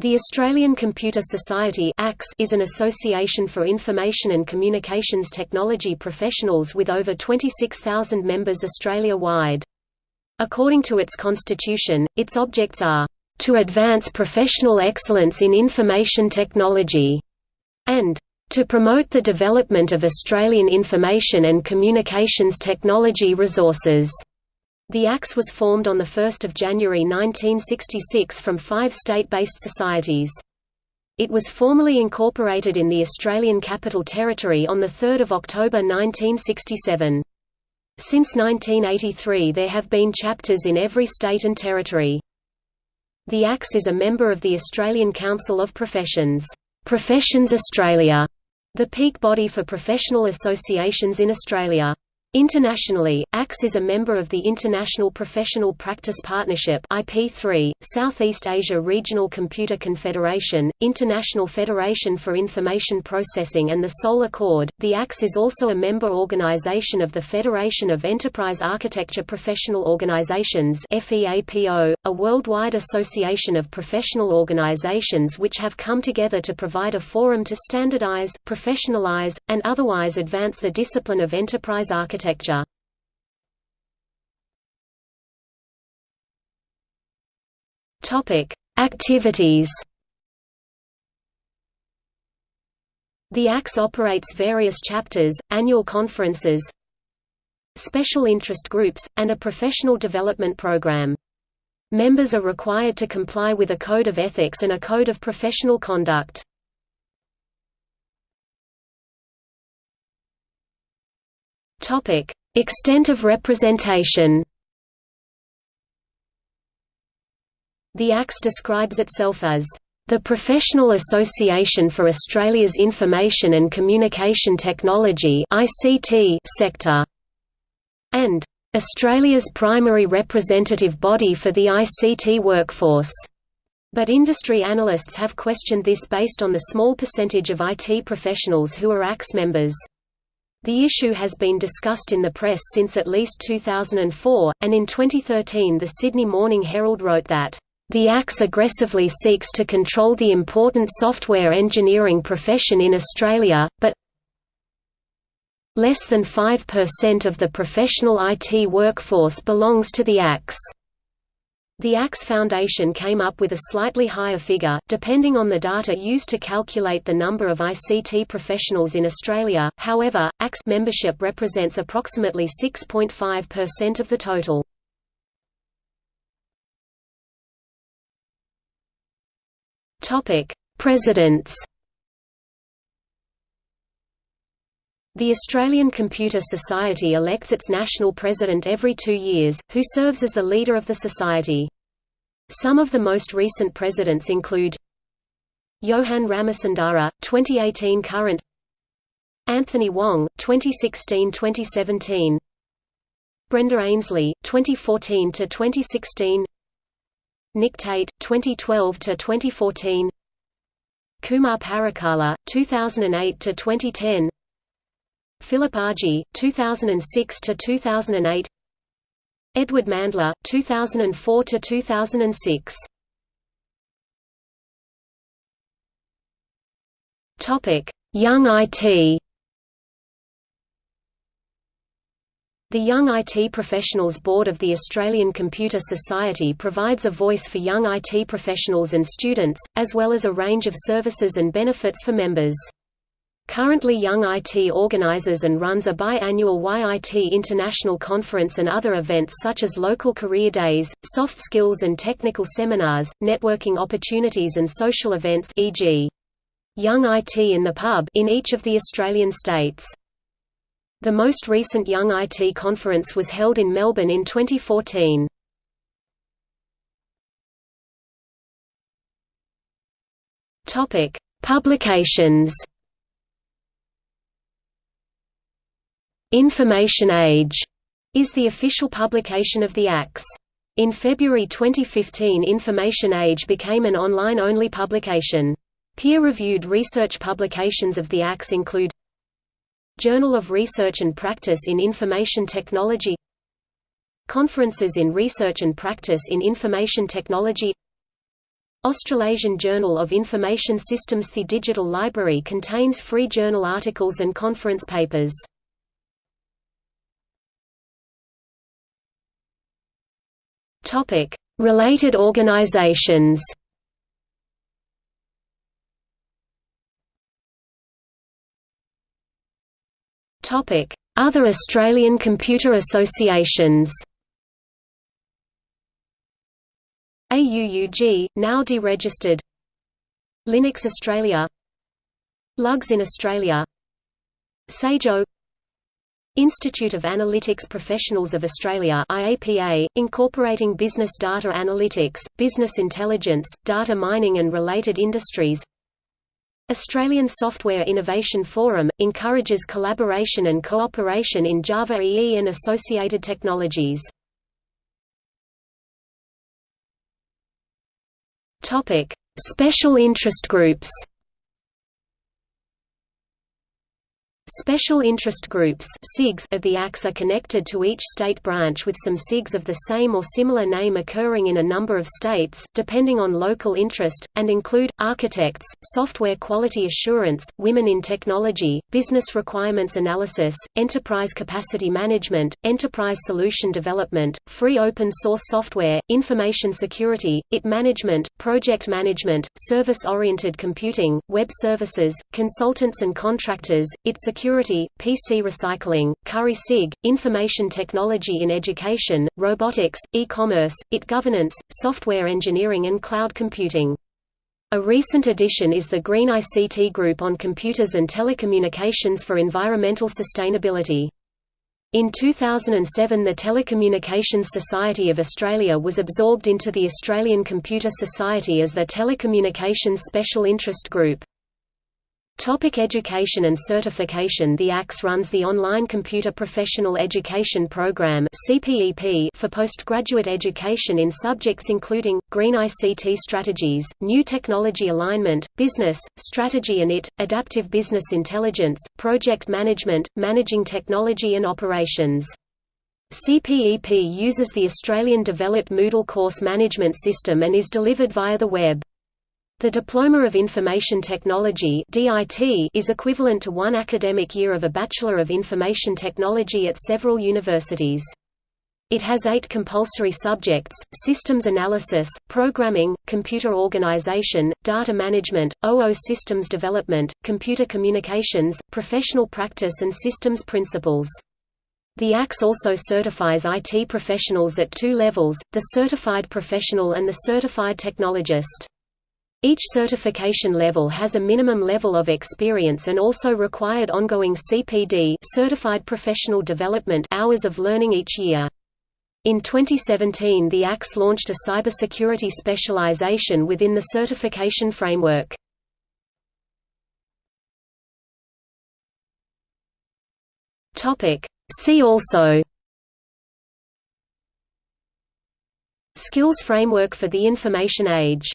The Australian Computer Society is an association for information and communications technology professionals with over 26,000 members Australia-wide. According to its constitution, its objects are, "...to advance professional excellence in information technology", and "...to promote the development of Australian information and communications technology resources." The ACS was formed on 1 January 1966 from five state-based societies. It was formally incorporated in the Australian Capital Territory on 3 October 1967. Since 1983 there have been chapters in every state and territory. The ACS is a member of the Australian Council of Professions, Professions Australia, the peak body for professional associations in Australia. Internationally, ACS is a member of the International Professional Practice Partnership IP3, Southeast Asia Regional Computer Confederation, International Federation for Information Processing and the Seoul Accord. The ACS is also a member organization of the Federation of Enterprise Architecture Professional Organizations FEAPO, a worldwide association of professional organizations which have come together to provide a forum to standardize, professionalize, and otherwise advance the discipline of enterprise architecture architecture. Activities. The ACS operates various chapters, annual conferences, special interest groups, and a professional development program. Members are required to comply with a code of ethics and a code of professional conduct. Topic: Extent of representation. The ACS describes itself as the Professional Association for Australia's Information and Communication Technology (ICT) sector, and Australia's primary representative body for the ICT workforce. But industry analysts have questioned this based on the small percentage of IT professionals who are ACS members. The issue has been discussed in the press since at least 2004, and in 2013 the Sydney Morning Herald wrote that, "...the ACS aggressively seeks to control the important software engineering profession in Australia, but less than 5% of the professional IT workforce belongs to the ACS." The ACS Foundation came up with a slightly higher figure, depending on the data used to calculate the number of ICT professionals in Australia, however, ACS membership represents approximately 6.5% of the total. Presidents The Australian Computer Society elects its national president every two years, who serves as the leader of the society. Some of the most recent presidents include Yohan Ramasundara, 2018 current Anthony Wong, 2016–2017 Brenda Aynsley, 2014–2016 Nick Tate, 2012–2014 Kumar Parakala, 2008–2010 Philip Argy, 2006 to 2008. Edward Mandla, 2004 to 2006. Topic: Young IT. The Young IT Professionals Board of the Australian Computer Society provides a voice for young IT professionals and students, as well as a range of services and benefits for members. Currently Young IT organizes and runs a biannual YIT International Conference and other events such as local career days, soft skills and technical seminars, networking opportunities and social events e.g. Young IT in the Pub in each of the Australian states. The most recent Young IT conference was held in Melbourne in 2014. Topic: Publications Information Age is the official publication of the ACS. In February 2015 Information Age became an online-only publication. Peer-reviewed research publications of the ACS include Journal of Research and Practice in Information Technology Conferences in Research and Practice in Information Technology Australasian Journal of Information Systems The digital library contains free journal articles and conference papers. Related organisations Other Australian computer associations. AUUG, now deregistered. Linux Australia. LUGS in Australia. SAGE-AU Institute of Analytics Professionals of Australia IAPA, incorporating business data analytics, business intelligence, data mining and related industries Australian Software Innovation Forum, encourages collaboration and cooperation in Java EE and associated technologies Special interest groups. Special interest groups of the ACS are connected to each state branch with some SIGs of the same or similar name occurring in a number of states, depending on local interest, and include, architects, software quality assurance, women in technology, business requirements analysis, enterprise capacity management, enterprise solution development, free open source software, information security, IT management, project management, service-oriented computing, web services, consultants and contractors, IT security security, PC recycling, Curry SIG, information technology in education, robotics, e-commerce, IT governance, software engineering and cloud computing. A recent addition is the Green ICT Group on Computers and Telecommunications for Environmental Sustainability. In 2007 the Telecommunications Society of Australia was absorbed into the Australian Computer Society as the Telecommunications Special Interest Group. Topic education and certification The ACS runs the Online Computer Professional Education Program for postgraduate education in subjects including, Green ICT Strategies, New Technology Alignment, Business, Strategy and IT, Adaptive Business Intelligence, Project Management, Managing Technology and Operations. CPEP uses the Australian developed Moodle course management system and is delivered via the web. The Diploma of Information Technology is equivalent to one academic year of a Bachelor of Information Technology at several universities. It has eight compulsory subjects, systems analysis, programming, computer organization, data management, OO systems development, computer communications, professional practice and systems principles. The ACS also certifies IT professionals at two levels, the Certified Professional and the Certified Technologist. Each certification level has a minimum level of experience and also required ongoing CPD certified professional development hours of learning each year. In 2017 the ACS launched a cybersecurity specialization within the certification framework. See also Skills Framework for the Information Age